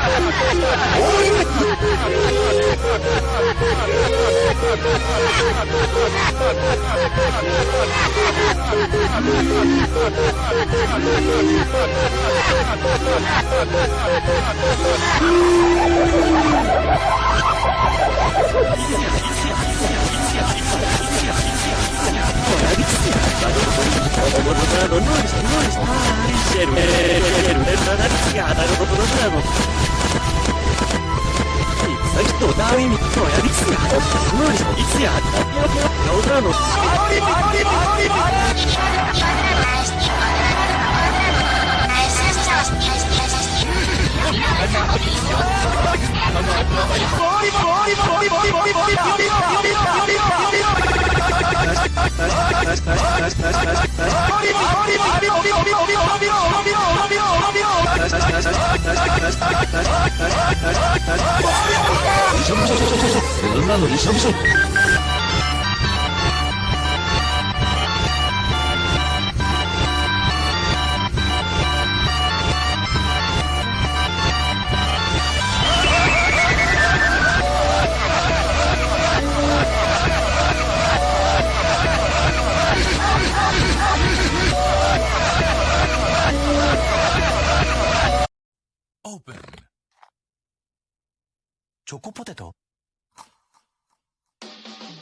Oh, my God. そんなのびしょびしょ。チョコポテト？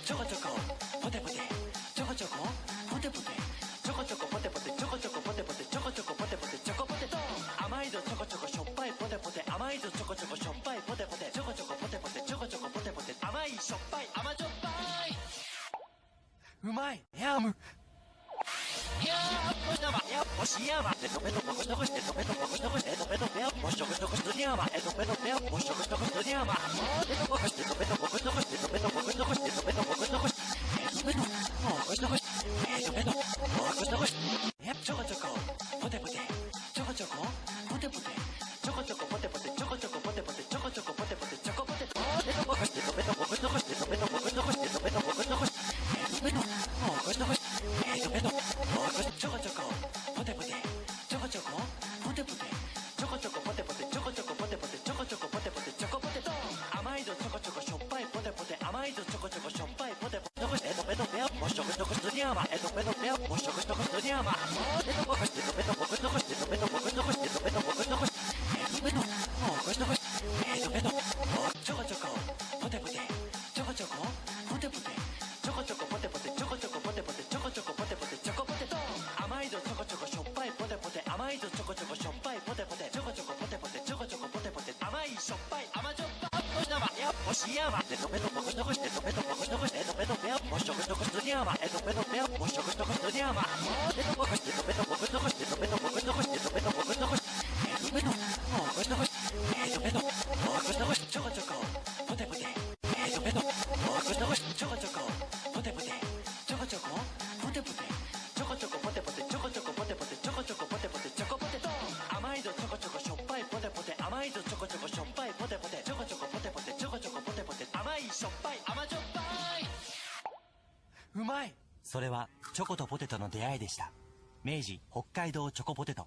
ちょこちょこポテポテちょこちょこポテポテちょこちょこポテポテちょこちょこポテポテちょこちょこポテポテチョコポテト。甘いぞちょこちょこしょっぱいポテポテ甘いぞちょこちょこしょっぱいポテポテちょこちょこポテポテちょこちょこポテポテ甘いしょっぱい甘じょっぱい。うまいヤムちょこちょこ、ポテポテ、ちょこちょこ、ポテポテ、ちょこちょこポテポテ、ちょこちょこポテポテ、ちょこちょこポテポテ、チョコポテト、えポテポテちょこちょこポテポテちょこちょこポテポテちょこちょこポテポテチョコポテト甘いぞちょこちょこしょっぱいポテポテ甘いぞちょこちょこしょっぱいポテポテえとペトペアもしょこしとこしとにゃまえとペトペアもしょこしとこしとにゃまえとポコしえとペトポコしとこしえとペトポコしとこしえとペトポコしとこしえとペトポコしとこしえとペトちょこちょこポテポテちょこちょこポテポテ甘いぞちょこちょこしょっぱいポテポテ甘いぞちょこちょこしょっぱいうまい。それはチョコとポテトの出会いでした。明治北海道チョコポテト。